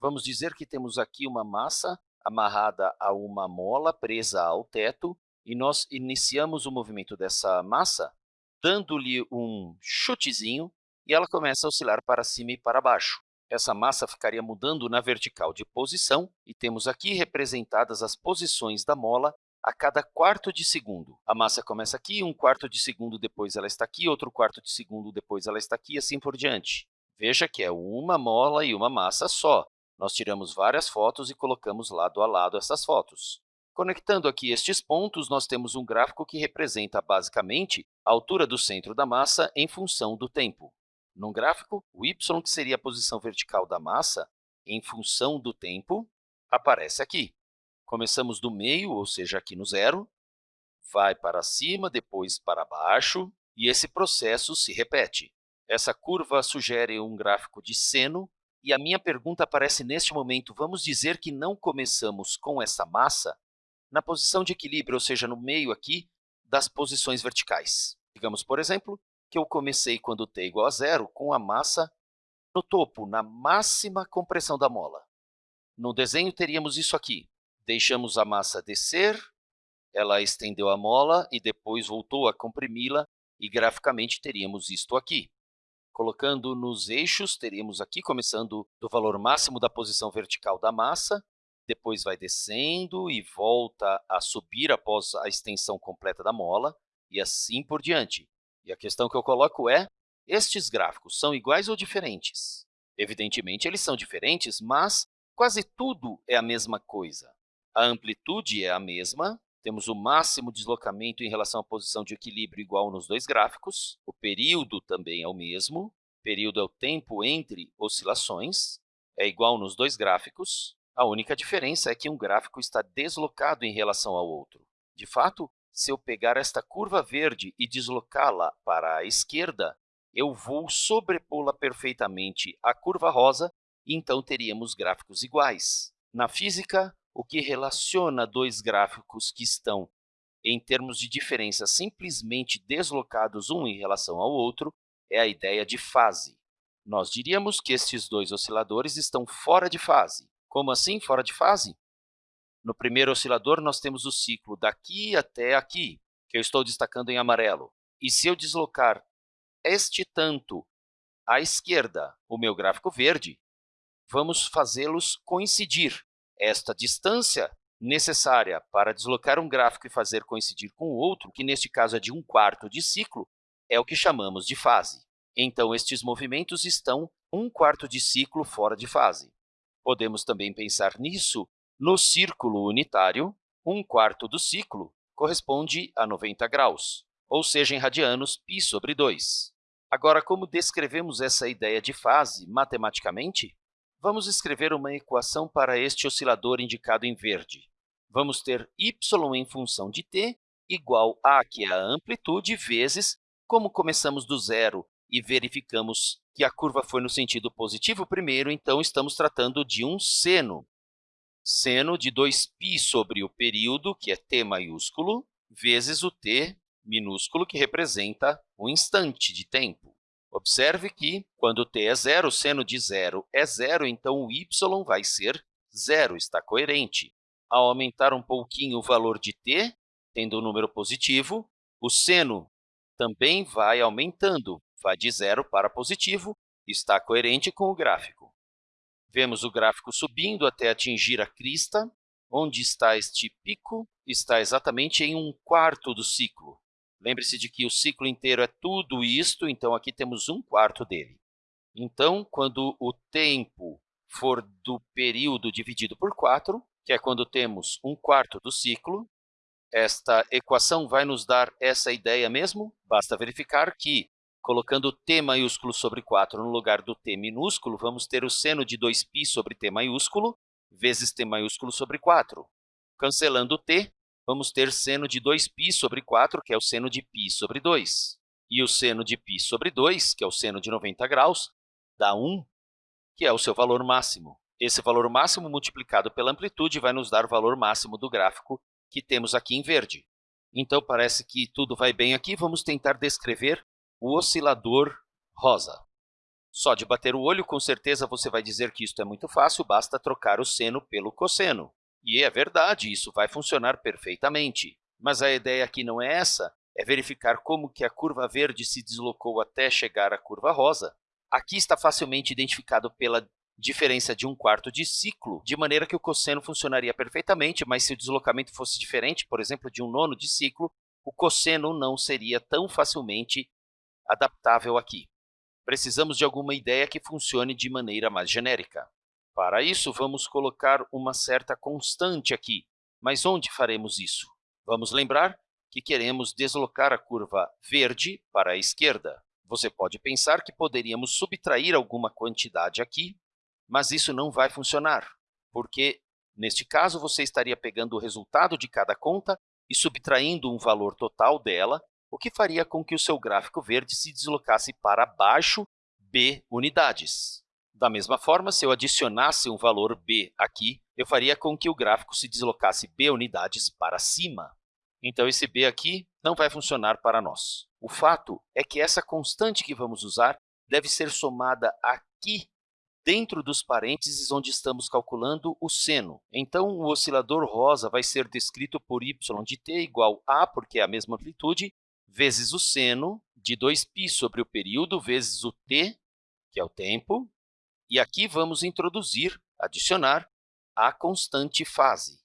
Vamos dizer que temos aqui uma massa amarrada a uma mola presa ao teto e nós iniciamos o movimento dessa massa dando-lhe um chutezinho e ela começa a oscilar para cima e para baixo. Essa massa ficaria mudando na vertical de posição e temos aqui representadas as posições da mola a cada quarto de segundo. A massa começa aqui, um quarto de segundo depois ela está aqui, outro quarto de segundo depois ela está aqui, e assim por diante. Veja que é uma mola e uma massa só. Nós tiramos várias fotos e colocamos lado a lado essas fotos. Conectando aqui estes pontos, nós temos um gráfico que representa, basicamente, a altura do centro da massa em função do tempo. Num gráfico, o y, que seria a posição vertical da massa, em função do tempo, aparece aqui. Começamos do meio, ou seja, aqui no zero, vai para cima, depois para baixo, e esse processo se repete. Essa curva sugere um gráfico de seno, e a minha pergunta aparece neste momento, vamos dizer que não começamos com essa massa na posição de equilíbrio, ou seja, no meio aqui das posições verticais. Digamos, por exemplo, que eu comecei quando t é igual a zero com a massa no topo, na máxima compressão da mola. No desenho, teríamos isso aqui. Deixamos a massa descer, ela estendeu a mola e depois voltou a comprimi-la, e graficamente teríamos isto aqui. Colocando nos eixos, teríamos aqui, começando do valor máximo da posição vertical da massa, depois vai descendo e volta a subir após a extensão completa da mola, e assim por diante. E a questão que eu coloco é, estes gráficos são iguais ou diferentes? Evidentemente, eles são diferentes, mas quase tudo é a mesma coisa. A amplitude é a mesma, temos o máximo deslocamento em relação à posição de equilíbrio igual nos dois gráficos. O período também é o mesmo. O período é o tempo entre oscilações. É igual nos dois gráficos. A única diferença é que um gráfico está deslocado em relação ao outro. De fato, se eu pegar esta curva verde e deslocá-la para a esquerda, eu vou sobrepô-la perfeitamente à curva rosa e então teríamos gráficos iguais. Na física, o que relaciona dois gráficos que estão, em termos de diferença, simplesmente deslocados um em relação ao outro é a ideia de fase. Nós diríamos que estes dois osciladores estão fora de fase. Como assim fora de fase? No primeiro oscilador, nós temos o ciclo daqui até aqui, que eu estou destacando em amarelo. E se eu deslocar este tanto à esquerda, o meu gráfico verde, vamos fazê-los coincidir. Esta distância necessária para deslocar um gráfico e fazer coincidir com o outro, que neste caso é de um quarto de ciclo, é o que chamamos de fase. Então, estes movimentos estão um quarto de ciclo fora de fase. Podemos também pensar nisso no círculo unitário, um quarto do ciclo corresponde a 90 graus, ou seja, em radianos, π sobre 2. Agora, como descrevemos essa ideia de fase matematicamente? Vamos escrever uma equação para este oscilador indicado em verde. Vamos ter y em função de t igual a, que é a amplitude, vezes, como começamos do zero e verificamos que a curva foi no sentido positivo primeiro, então estamos tratando de um seno. Seno de 2π sobre o período, que é t maiúsculo, vezes o t minúsculo, que representa o instante de tempo. Observe que, quando t é zero, seno de zero é zero, então o y vai ser zero, está coerente. Ao aumentar um pouquinho o valor de t, tendo um número positivo, o seno também vai aumentando, vai de zero para positivo, está coerente com o gráfico. Vemos o gráfico subindo até atingir a crista, onde está este pico, está exatamente em um quarto do ciclo. Lembre-se de que o ciclo inteiro é tudo isto, então aqui temos um quarto dele. Então, quando o tempo for do período dividido por 4, que é quando temos um quarto do ciclo, esta equação vai nos dar essa ideia mesmo? Basta verificar que, colocando t maiúsculo sobre 4 no lugar do t minúsculo, vamos ter o seno de 2π sobre t maiúsculo vezes t maiúsculo sobre 4. Cancelando t, vamos ter seno de 2π sobre 4, que é o seno de π sobre 2. E o seno de π sobre 2, que é o seno de 90 graus, dá 1, que é o seu valor máximo. Esse valor máximo multiplicado pela amplitude vai nos dar o valor máximo do gráfico que temos aqui em verde. Então, parece que tudo vai bem aqui. Vamos tentar descrever o oscilador rosa. Só de bater o olho, com certeza você vai dizer que isso é muito fácil, basta trocar o seno pelo cosseno. E é verdade, isso vai funcionar perfeitamente. Mas a ideia aqui não é essa, é verificar como que a curva verde se deslocou até chegar à curva rosa. Aqui está facilmente identificado pela diferença de um quarto de ciclo, de maneira que o cosseno funcionaria perfeitamente, mas se o deslocamento fosse diferente, por exemplo, de um nono de ciclo, o cosseno não seria tão facilmente adaptável aqui. Precisamos de alguma ideia que funcione de maneira mais genérica. Para isso, vamos colocar uma certa constante aqui. Mas onde faremos isso? Vamos lembrar que queremos deslocar a curva verde para a esquerda. Você pode pensar que poderíamos subtrair alguma quantidade aqui, mas isso não vai funcionar, porque, neste caso, você estaria pegando o resultado de cada conta e subtraindo um valor total dela, o que faria com que o seu gráfico verde se deslocasse para baixo b unidades. Da mesma forma, se eu adicionasse um valor b aqui, eu faria com que o gráfico se deslocasse b unidades para cima. Então, esse b aqui não vai funcionar para nós. O fato é que essa constante que vamos usar deve ser somada aqui dentro dos parênteses onde estamos calculando o seno. Então, o oscilador rosa vai ser descrito por y de t igual a, porque é a mesma amplitude, vezes o seno de 2π sobre o período vezes o t, que é o tempo, e aqui vamos introduzir, adicionar, a constante fase.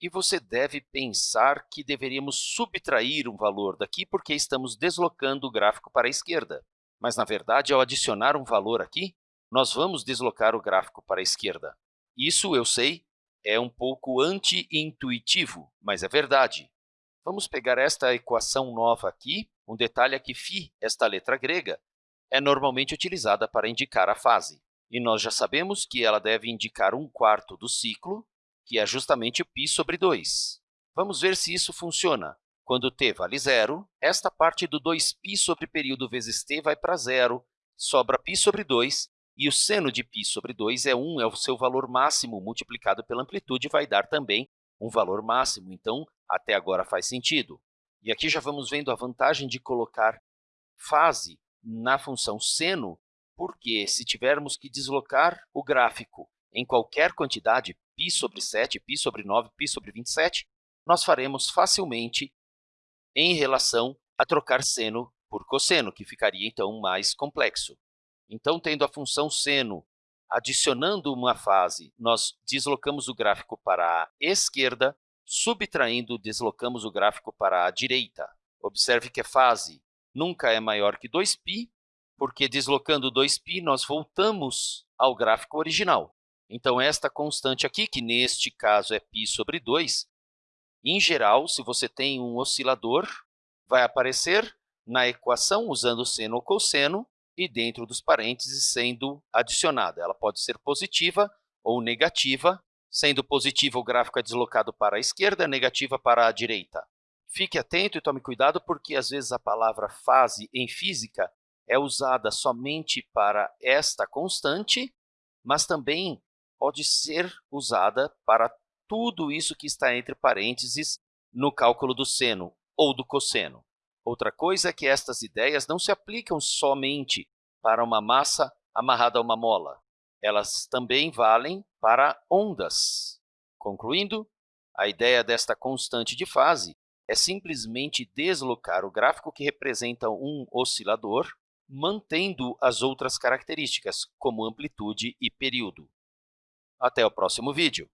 E você deve pensar que deveríamos subtrair um valor daqui porque estamos deslocando o gráfico para a esquerda. Mas, na verdade, ao adicionar um valor aqui, nós vamos deslocar o gráfico para a esquerda. Isso, eu sei, é um pouco anti-intuitivo, mas é verdade. Vamos pegar esta equação nova aqui. Um detalhe é que φ, esta letra grega, é normalmente utilizada para indicar a fase. E nós já sabemos que ela deve indicar um quarto do ciclo, que é justamente o π sobre 2. Vamos ver se isso funciona. Quando t vale zero, esta parte do 2π sobre período vezes t vai para zero, sobra π sobre 2, e o seno de π sobre 2 é 1, é o seu valor máximo multiplicado pela amplitude, vai dar também um valor máximo. Então, até agora faz sentido. E aqui já vamos vendo a vantagem de colocar fase na função seno porque se tivermos que deslocar o gráfico em qualquer quantidade, π sobre 7, π sobre 9, π sobre 27, nós faremos facilmente em relação a trocar seno por cosseno, que ficaria, então, mais complexo. Então, tendo a função seno adicionando uma fase, nós deslocamos o gráfico para a esquerda, subtraindo, deslocamos o gráfico para a direita. Observe que a fase nunca é maior que 2π, porque deslocando 2π, nós voltamos ao gráfico original. Então, esta constante aqui, que neste caso é π sobre 2, em geral, se você tem um oscilador, vai aparecer na equação usando seno ou cosseno e dentro dos parênteses sendo adicionada. Ela pode ser positiva ou negativa. Sendo positiva, o gráfico é deslocado para a esquerda, negativa para a direita. Fique atento e tome cuidado, porque às vezes a palavra fase em física é usada somente para esta constante, mas também pode ser usada para tudo isso que está entre parênteses no cálculo do seno ou do cosseno. Outra coisa é que estas ideias não se aplicam somente para uma massa amarrada a uma mola. Elas também valem para ondas. Concluindo, a ideia desta constante de fase é simplesmente deslocar o gráfico que representa um oscilador mantendo as outras características, como amplitude e período. Até o próximo vídeo.